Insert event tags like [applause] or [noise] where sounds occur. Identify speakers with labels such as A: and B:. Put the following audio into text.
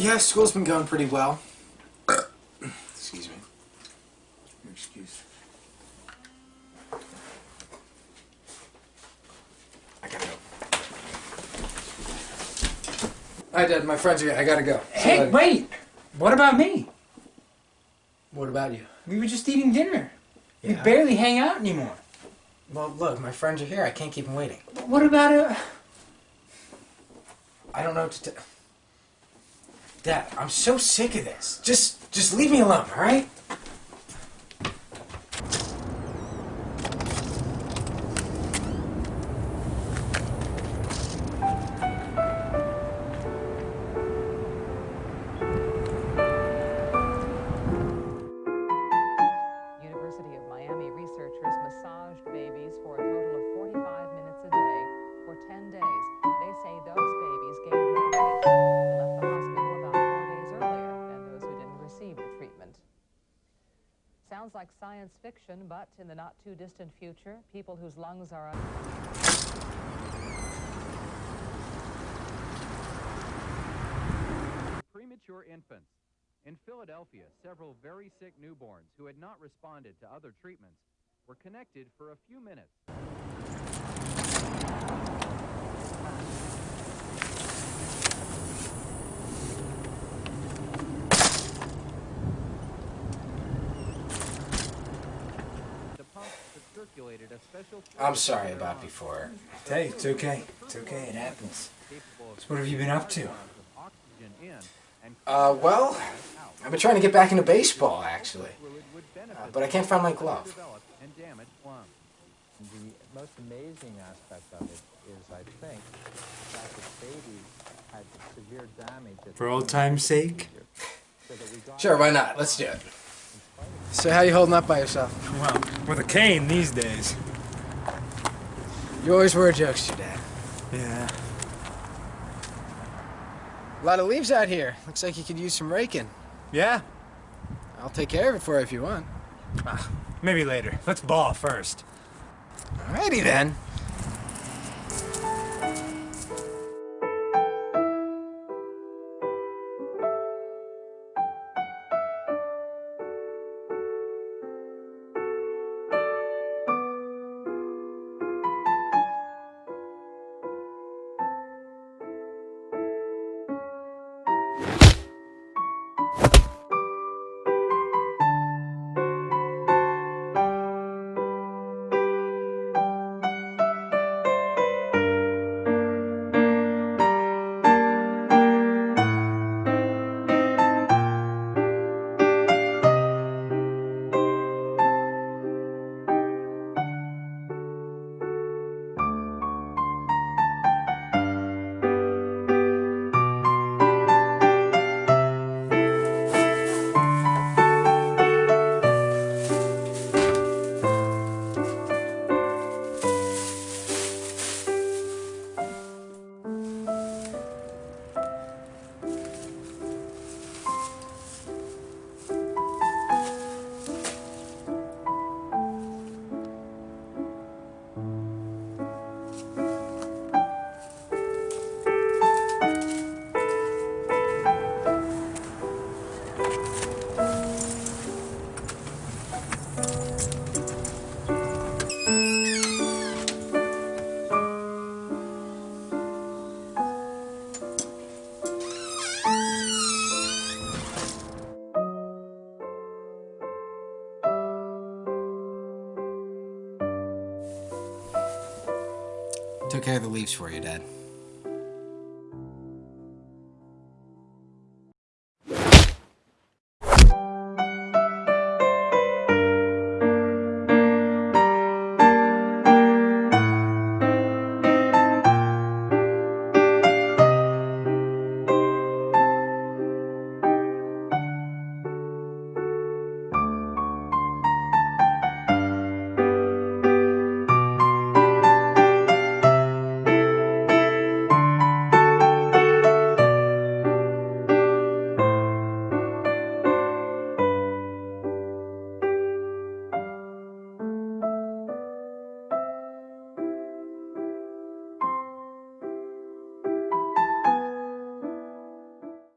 A: Yeah, school's been going pretty well. [coughs] Excuse me. Your excuse. I gotta go. Alright, Dad, my friends are here. I gotta go. See
B: Hey,
A: later.
B: wait! What about me?
A: What about you?
B: We were just eating dinner. We barely hang out anymore.
A: Well, look, my friends are here. I can't keep them waiting.
B: But What about uh
A: I don't know what to do. Dad, I'm so sick of this. Just, just leave me alone, all right?
C: Science fiction, but in the not too distant future, people whose lungs are.
D: Premature infants. In Philadelphia, several very sick newborns who had not responded to other treatments were connected for a few minutes.
A: I'm sorry about before.
B: Hey, it's okay. It's okay, it happens. So what have you been up to?
D: oxygen in and
A: Uh, well, I've been trying to get back into baseball, actually. Uh, but I can't find my glove.
D: developed and damaged lungs.
E: The most amazing aspect of it is, I think, that the babies had severe damage.
B: For
E: the
B: old
E: time
B: time's sake?
E: so that we got
A: Sure, why not? Let's do it. So how you holding up by yourself?
B: Well, with a cane these days.
A: You always were a jokester, Dad.
B: Yeah.
A: A lot of leaves out here. Looks like you could use some raking.
B: Yeah?
A: I'll take care of it for you if you want.
B: Ah, maybe later. Let's ball first.
A: Alrighty then. Took care of the leaves for you, Dad.